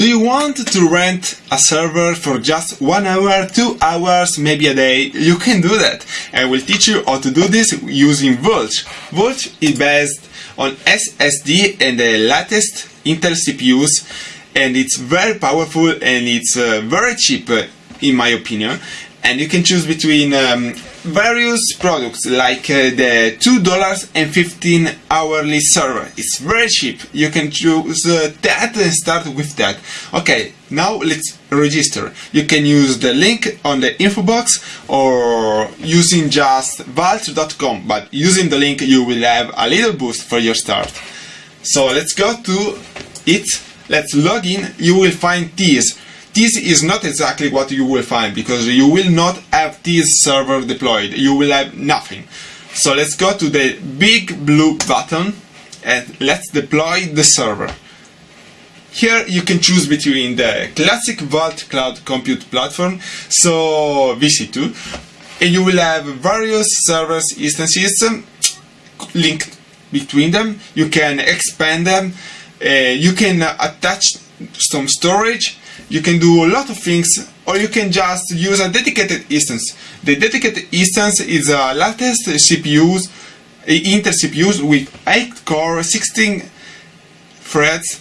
Do you want to rent a server for just one hour, two hours, maybe a day? You can do that. I will teach you how to do this using Vultr. Vultr is based on SSD and the latest Intel CPUs and it's very powerful and it's uh, very cheap in my opinion and you can choose between um, various products like uh, the $2.15 hourly server. It's very cheap. You can choose uh, that and start with that. Okay now let's register. You can use the link on the info box or using just vultr.com, but using the link you will have a little boost for your start. So let's go to it. Let's log in. You will find this this is not exactly what you will find because you will not have this server deployed. You will have nothing. So let's go to the big blue button and let's deploy the server. Here you can choose between the classic Vultr Cloud Compute platform, so VC2, and you will have various servers instances linked between them. You can expand them, uh, you can attach some storage you can do a lot of things or you can just use a dedicated instance. The dedicated instance is a latest CPUs, Intel CPUs with 8 core, 16 threads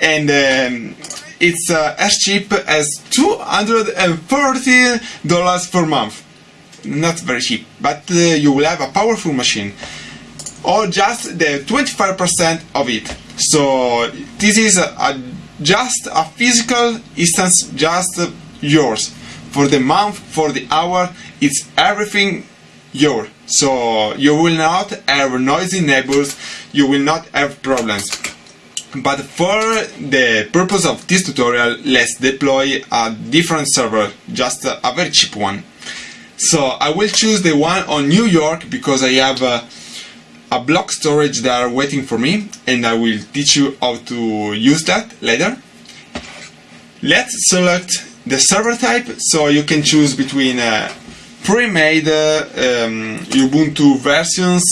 and um, it's uh, as cheap as $240 per month. Not very cheap, but uh, you will have a powerful machine. Or just the 25% of it. So this is a, a just a physical instance just yours. For the month for the hour it's everything yours so you will not have noisy neighbors you will not have problems. But for the purpose of this tutorial let's deploy a different server just a, very cheap one. So I will choose the one on New York because I have a, a block storage that are waiting for me and I will teach you how to use that later. Let's select the server type so you can choose between uh, pre-made uh, um, Ubuntu versions,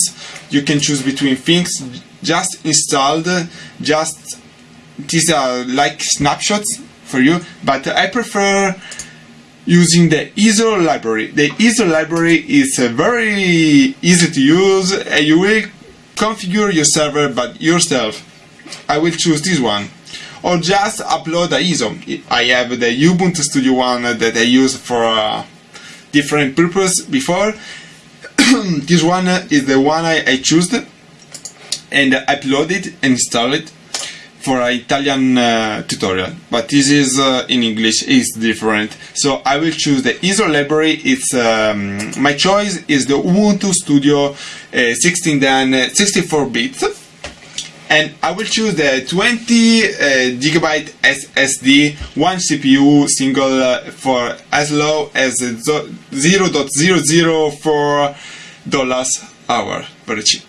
you can choose between things just installed, just these are like snapshots for you, but I prefer using the ISO library. The ISO library is uh, very easy to use. Uh, you will configure your server by yourself. I will choose this one. Or just upload the ISO. I have the Ubuntu Studio one that I used for a different purpose before. this one is the one I, I chose and upload it and install it for an Italian uh, tutorial, but this is uh, in English is different. So I will choose the ISO library. It's um, my choice is the Ubuntu Studio uh, 16 then 64 bits, and I will choose the 20 uh, gigabyte SSD, one CPU single uh, for as low as 0.004 dollars hour, very cheap.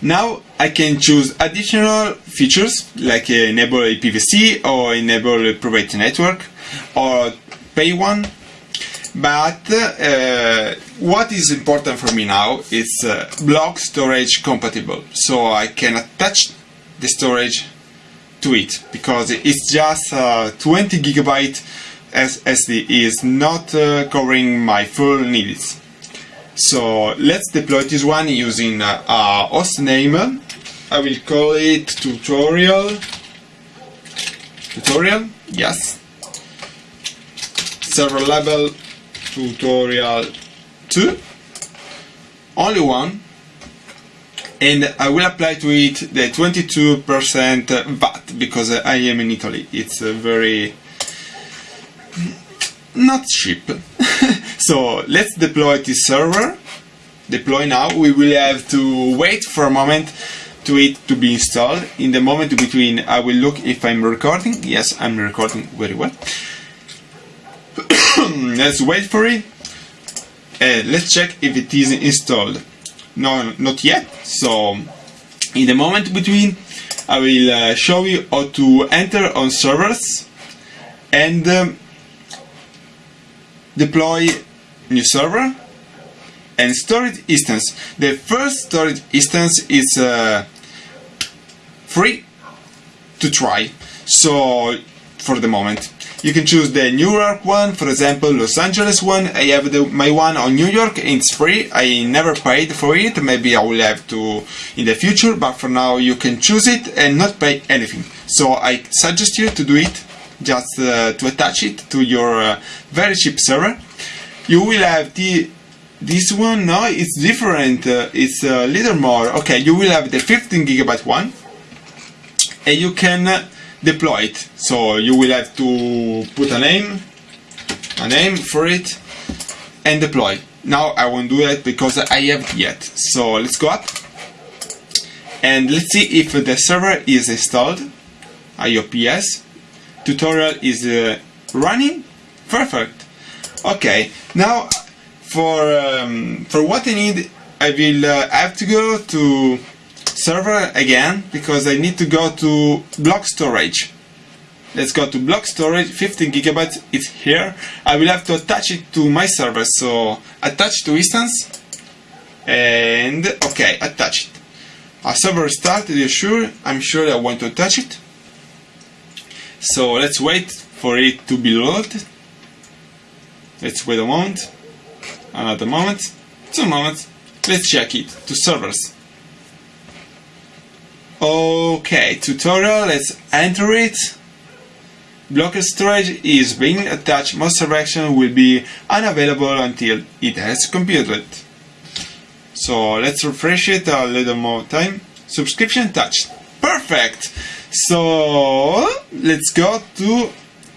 Now I can choose additional features like enable IPv6 or enable a private network or pay one. But uh, what is important for me now is uh, block storage compatible. So I can attach the storage to it because it's just uh, 20 gigabyte SSD is not uh, covering my full needs. So let's deploy this one using uh, a host name. I will call it tutorial. Tutorial, yes. Server level tutorial 2. Only one. And I will apply to it the 22% VAT because I am in Italy. It's uh, very not cheap. so let's deploy this server. Deploy now. We will have to wait for a moment to it to be installed. In the moment between, I will look if I'm recording. Yes, I'm recording very well. let's wait for it. Uh, let's check if it is installed. No, not yet. So, in the moment between, I will uh, show you how to enter on servers and um, deploy new server and storage instance. The first storage instance is uh, free to try. So for the moment. You can choose the New York one, for example, Los Angeles one. I have the, my one on New York, it's free. I never paid for it. Maybe I will have to in the future, but for now you can choose it and not pay anything. So I suggest you to do it, just uh, to attach it to your uh, very cheap server. You will have the this one. No, it's different. Uh, it's a little more. Okay, you will have the 15 gigabyte one, and you can uh, deploy it. So you will have to put a name, a name for it, and deploy. Now I won't do that because I haven't yet. So let's go up and let's see if the server is installed. IOPS tutorial is uh, running. Perfect. Okay. Now for um, for what I need, I will uh, have to go to server again because I need to go to block storage. Let's go to block storage, 15 gigabytes is here. I will have to attach it to my server, so attach to instance and okay, attach it. A server started, you sure? I'm sure I want to attach it. So let's wait for it to be loaded. Let's wait a moment, another moment, two moments. Let's check it to servers. Okay, tutorial, let's enter it. Block storage is being attached, most selection will be unavailable until it has computed. So let's refresh it a little more time. Subscription touched. Perfect! So let's go to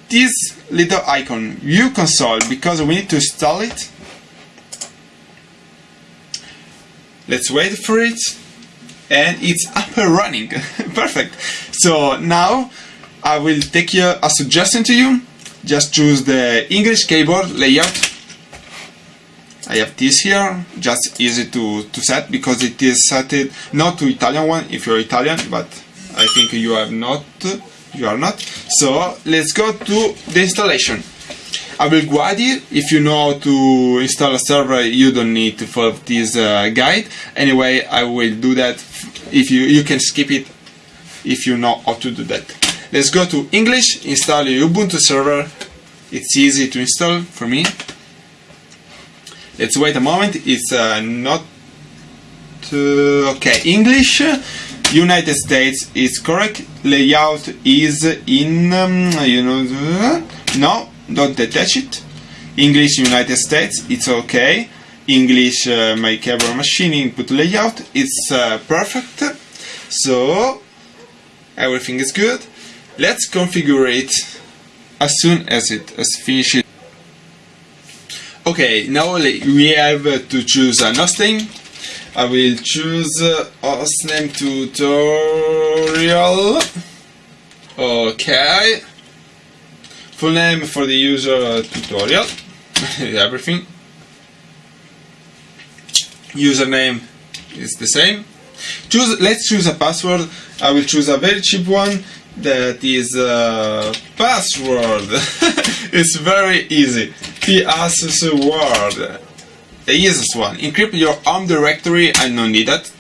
this little icon, view console, because we need to install it. Let's wait for it and it's up and running. Perfect. So now I will take you a suggestion to you. Just choose the English keyboard layout. I have this here, just easy to, to set because it is set it not to Italian one if you're Italian, but I think you have not, you are not. So let's go to the installation. I will guide you. If you know how to install a server, you don't need to follow this uh, guide. Anyway, I will do that. If you you can skip it if you know how to do that. Let's go to English. Install your Ubuntu server. It's easy to install for me. Let's wait a moment. It's uh, not uh, okay. English. United States is correct. Layout is in um, you know no don't detach it. English United States, it's okay. English uh, my keyboard machine input layout, it's uh, perfect. So everything is good. Let's configure it as soon as it has finished. Okay, now we have to choose a hosting. I will choose uh, hostname tutorial. Okay full name for the user tutorial. Everything. Username is the same. Choose let's choose a password. I will choose a very cheap one. That is uh, password. It's very easy. Password the easiest one. Encrypt your home directory. I don't need that.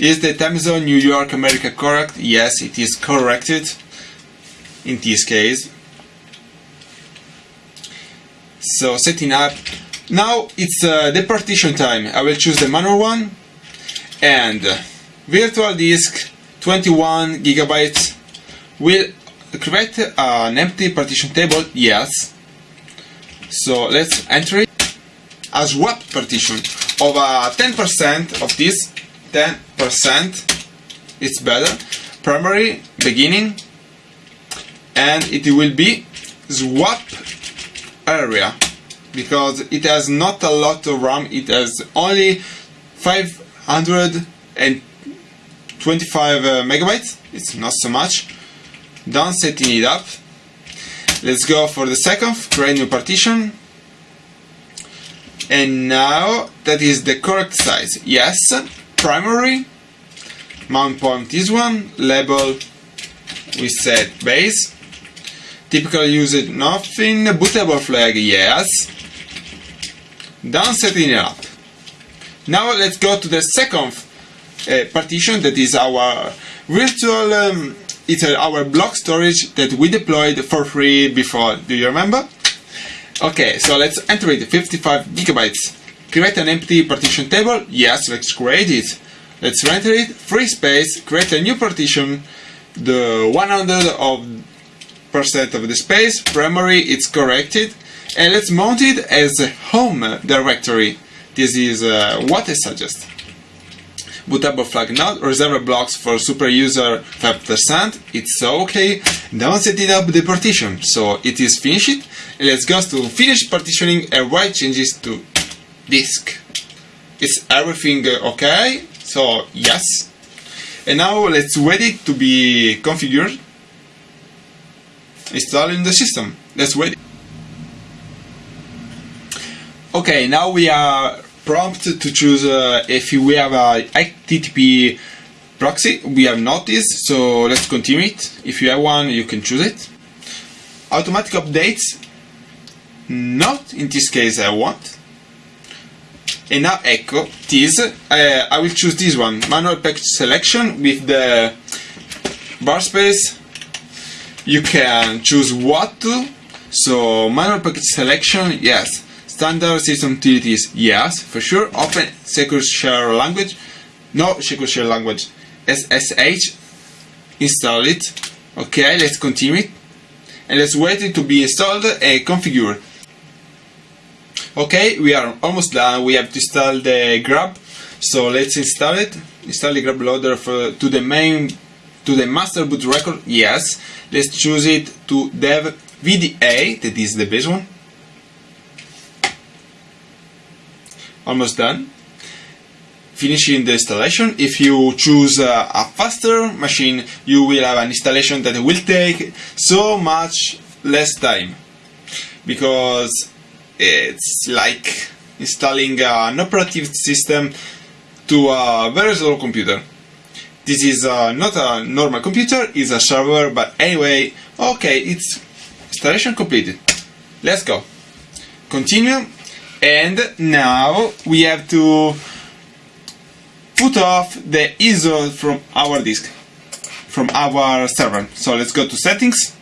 Is the time zone New York America correct? Yes it is corrected in this case. So setting up. Now it's uh, the partition time. I will choose the manual one and virtual disk 21 gigabytes will create an empty partition table. Yes. So let's enter it. A swap partition of 10% of this 10% it's better primary beginning and it will be swap area because it has not a lot of RAM. It has only 525 uh, megabytes. It's not so much. Done setting it up. Let's go for the second create new partition. And now that is the correct size. Yes primary. Mount point is one. Label we set base Typical usage, nothing. Bootable flag, yes. Done setting it up. Now let's go to the second uh, partition that is our virtual um, it's our block storage that we deployed for free before. Do you remember? Okay, so let's enter it 55 gigabytes. Create an empty partition table. Yes, let's create it. Let's render it. Free space. Create a new partition. The 100 of percent of the space. Primary, it's corrected. And let's mount it as a home directory. This is uh, what I suggest bootable flag not reserve blocks for super user 5%, it's okay. Now it up the partition, so it is finished. Let's go to finish partitioning and write changes to disk. Is everything okay? So yes. And now let's wait it to be configured. Installing the system. Let's wait. Okay, now we are prompted to choose uh, if we have a HTTP proxy. We have not this, so let's continue it. If you have one, you can choose it. Automatic updates. Not in this case I want. And now Echo, this, uh, I will choose this one, manual package selection with the bar space. You can choose what to, so manual package selection, yes. Standard system utilities, yes, for sure. Open secure share language, no secure share language. SSH, install it. Okay, let's continue it. And let's wait it to be installed and configured. Okay, we are almost done. We have to install the grub. So let's install it. Install the grub loader for, to the main, to the master boot record. Yes. Let's choose it to dev VDA, that is the base one. almost done finishing the installation if you choose uh, a faster machine you will have an installation that will take so much less time because it's like installing an operative system to a very slow computer this is uh, not a normal computer it's a server but anyway okay it's installation completed. Let's go. Continue. And now we have to put off the ISO from our disk from our server. So let's go to settings.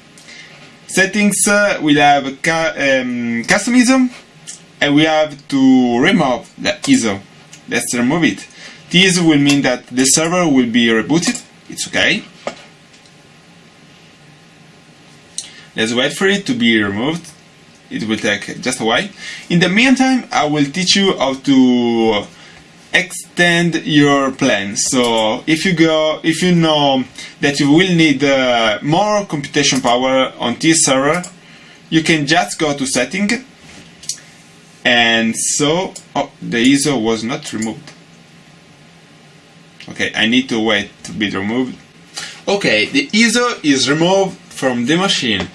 Settings uh, we'll have ca um, custom ISO and we have to remove the ISO let's remove it this will mean that the server will be rebooted it's okay let's wait for it to be removed it will take just a while. In the meantime, I will teach you how to extend your plan. So if you go, if you know that you will need uh, more computation power on this server, you can just go to setting and so, oh, the ISO was not removed. Okay, I need to wait to be removed. Okay, the ISO is removed from the machine.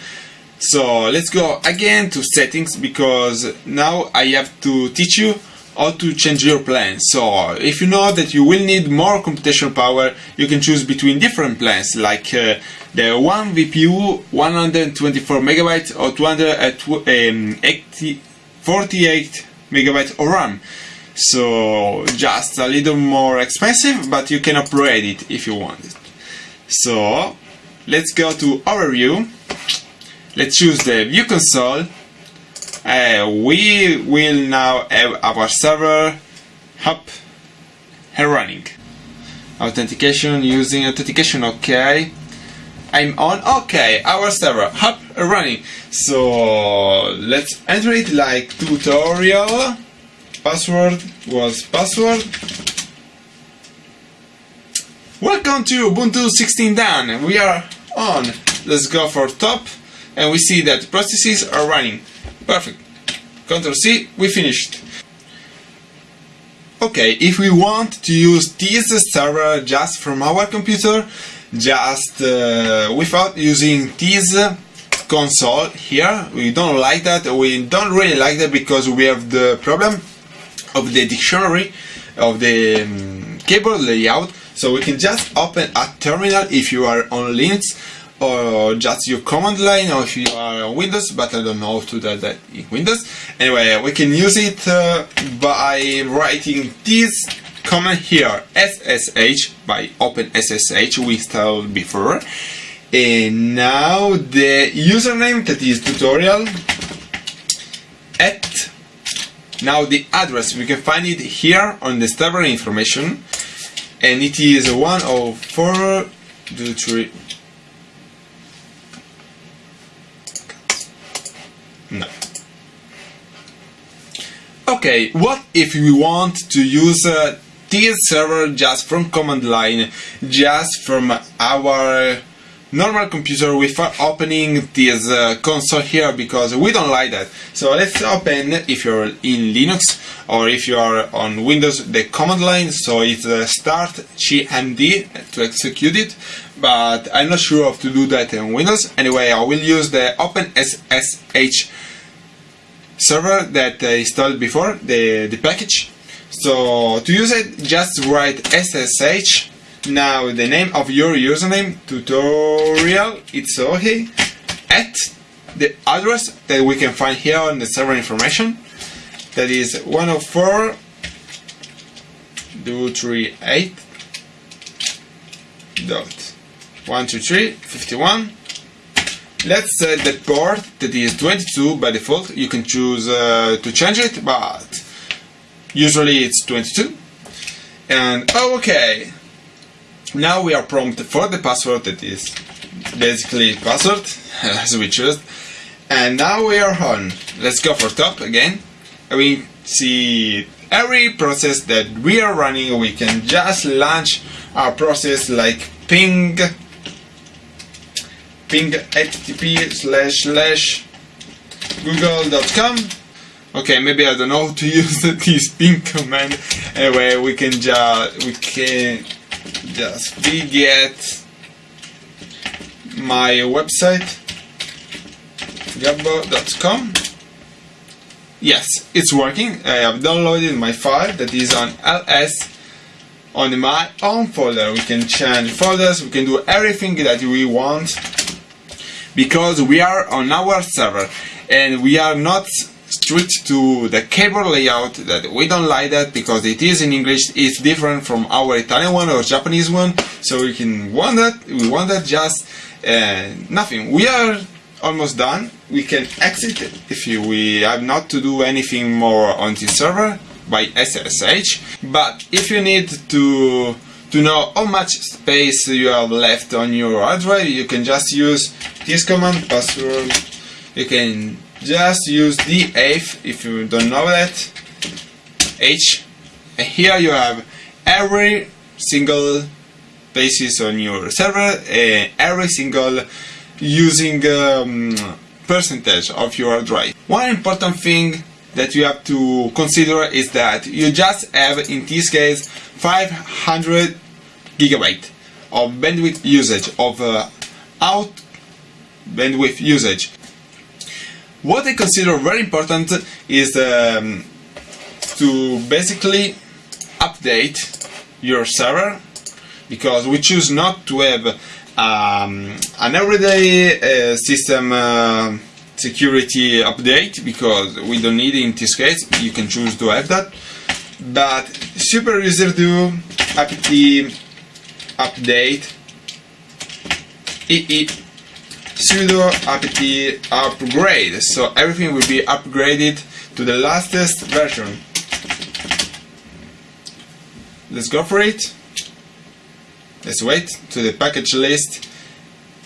So let's go again to settings because now I have to teach you how to change your plan. So if you know that you will need more computational power, you can choose between different plans like uh, the one VPU 124 megabytes or 248 um, megabytes of RAM. So just a little more expensive, but you can upgrade it if you want it. So let's go to overview. Let's choose the view console. Uh, we will now have our server up and running. Authentication using authentication okay I'm on okay our server up and running. So let's enter it like tutorial password was password welcome to Ubuntu 16 done we are on let's go for top and we see that processes are running. Perfect. Ctrl C, we finished. Okay, if we want to use this server just from our computer, just uh, without using this console here, we don't like that, we don't really like that because we have the problem of the dictionary of the um, keyboard layout, so we can just open a terminal if you are on Linux or just your command line or if you are on Windows but I don't know how to do that in Windows. Anyway we can use it uh, by writing this command here SSH by OpenSSH we installed before. And now the username that is tutorial now the address we can find it here on the server information and it is 104 3 no. Okay what if we want to use uh, this server just from command line just from our normal computer without opening this uh, console here because we don't like that. So let's open if you're in Linux or if you are on Windows the command line so it's uh, start cmd to execute it but I'm not sure how to do that in Windows. Anyway I will use the OpenSSH server that I installed before, the, the package. So to use it just write SSH now the name of your username tutorial it's okay at the address that we can find here on the server information. That is 104 238 dot 123 51 let's set the port that is 22 by default. You can choose uh, to change it but usually it's 22 and oh, okay now we are prompted for the password that is basically password as we choose. And now we are on. Let's go for top again. We see every process that we are running we can just launch our process like ping ping http slash slash google.com okay maybe I don't know how to use this ping command. Anyway we can just we can just get my website gabbo.com yes it's working. I have downloaded my file that is on ls on my own folder. We can change folders. We can do everything that we want because we are on our server and we are not strict to the keyboard layout that we don't like that because it is in English. It's different from our Italian one or Japanese one. So we can want that we want that just uh, nothing. We are almost done. We can exit if you, we have not to do anything more on this server by SSH but if you need to to know how much space you have left on your hard drive you can just use this command password. You can just use df if you don't know that. H. And here you have every single basis on your server and every single using um, percentage of your drive. One important thing that you have to consider is that you just have in this case 500 gigabyte of bandwidth usage of uh, out bandwidth usage what I consider very important is um, to basically update your server because we choose not to have um, an everyday uh, system uh, security update because we don't need it in this case. You can choose to have that. But super user do apt update ee sudo apt upgrade. So everything will be upgraded to the latest version. Let's go for it. Let's wait to the package list.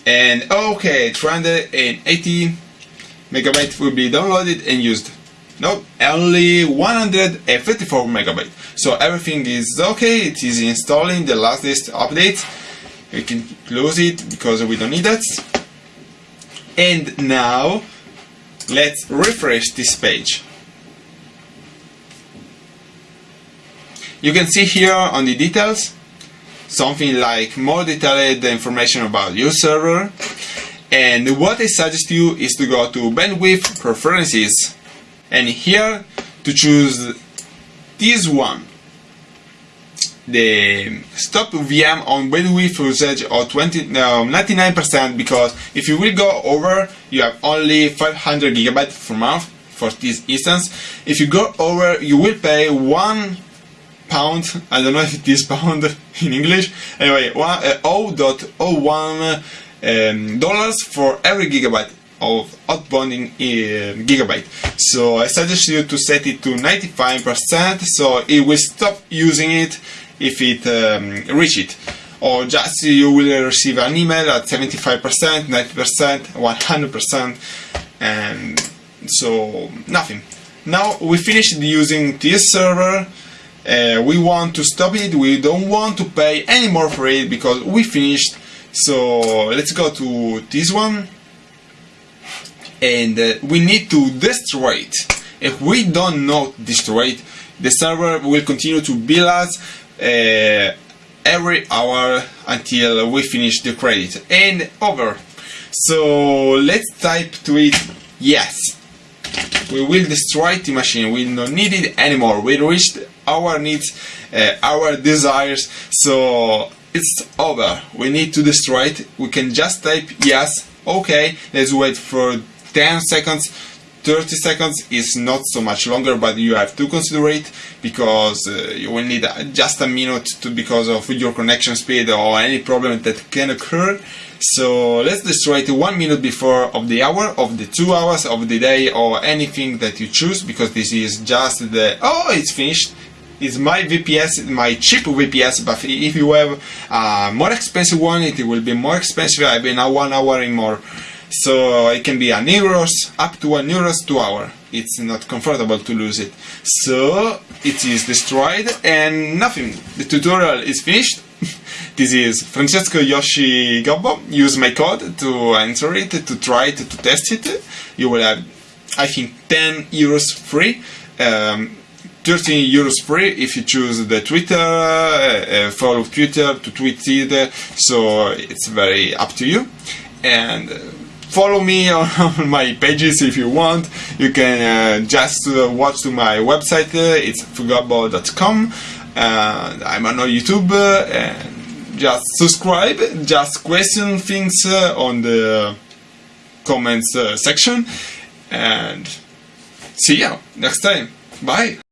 And okay 380 megabyte will be downloaded and used. No only 154 megabyte. So everything is okay. It is installing the latest update. We can close it because we don't need that and now let's refresh this page. You can see here on the details something like more detailed information about your server. And what I suggest you is to go to bandwidth preferences. And here to choose this one the stop VM on bandwidth usage of 20, 99% because if you will go over you have only 500 gigabytes per month for this instance if you go over you will pay one pound. I don't know if it is pound in English. Anyway, one, uh, 0.01 um, dollars for every gigabyte of outbound uh, gigabyte. So I suggest you to set it to 95% so it will stop using it if it um, reach it. Or just you will receive an email at 75%, 90%, 100% and so nothing. Now we finished using this server uh, we want to stop it, we don't want to pay any more for it because we finished so let's go to this one and uh, we need to destroy it. If we don't know destroy it, the server will continue to bill us every hour until we finish the credit and over. So let's type to it yes. We will destroy the machine, we don't need it anymore, we reached our needs, uh, our desires, so it's over. We need to destroy it. We can just type yes, okay, let's wait for 10 seconds 30 seconds is not so much longer but you have to consider it because uh, you will need just a minute to because of your connection speed or any problem that can occur. So let's destroy it one minute before of the hour of the two hours of the day or anything that you choose because this is just the oh it's finished. It's my VPS, my cheap VPS, but if you have a more expensive one, it will be more expensive, I mean one hour and more. So it can be an euros, up to one euros to hour. It's not comfortable to lose it. So it is destroyed and nothing. The tutorial is finished. this is Francesco Yoshi Gobbo. Use my code to enter it, to try it, to test it. You will have, I think, 10 euros free. Um, 13 euros free if you choose the Twitter, uh, uh follow Twitter to tweet it, so it's very up to you. And uh, follow me on, my pages if you want. You can uh, just uh, watch to my website. Uh, it's fugabbo.com. Uh, I'm on YouTube. Uh, and just subscribe. Just question things uh, on the comments section. And see you next time. Bye.